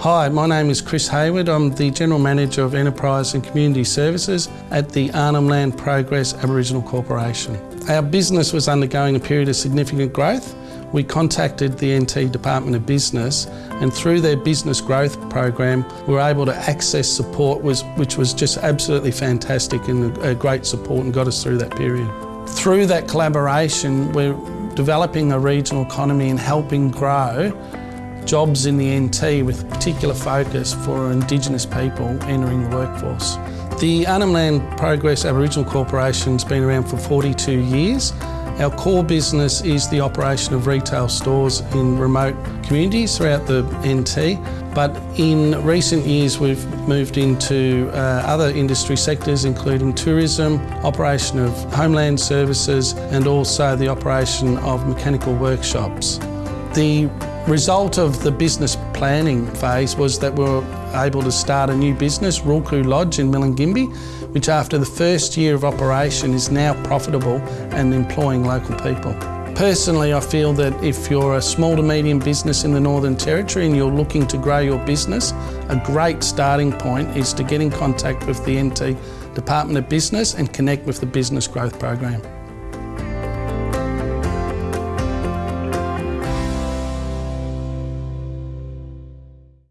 Hi, my name is Chris Hayward. I'm the General Manager of Enterprise and Community Services at the Arnhem Land Progress Aboriginal Corporation. Our business was undergoing a period of significant growth. We contacted the NT Department of Business and through their business growth program we were able to access support which was just absolutely fantastic and a great support and got us through that period. Through that collaboration we're developing a regional economy and helping grow jobs in the NT with particular focus for Indigenous people entering the workforce. The Arnhem Land Progress Aboriginal Corporation has been around for 42 years. Our core business is the operation of retail stores in remote communities throughout the NT, but in recent years we've moved into uh, other industry sectors including tourism, operation of homeland services and also the operation of mechanical workshops. The result of the business planning phase was that we were able to start a new business, Rulku Lodge in Milingimbi, which after the first year of operation is now profitable and employing local people. Personally, I feel that if you're a small to medium business in the Northern Territory and you're looking to grow your business, a great starting point is to get in contact with the NT Department of Business and connect with the Business Growth Program.